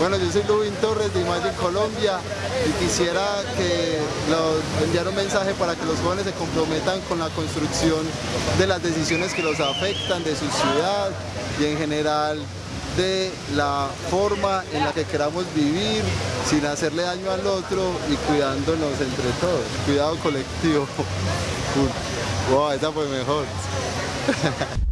Bueno, yo soy Lubin Torres de Imagine Colombia y quisiera que enviar un mensaje para que los jóvenes se comprometan con la construcción de las decisiones que los afectan, de su ciudad y en general de la forma en la que queramos vivir sin hacerle daño al otro y cuidándonos entre todos. Cuidado colectivo. Wow, esa fue mejor.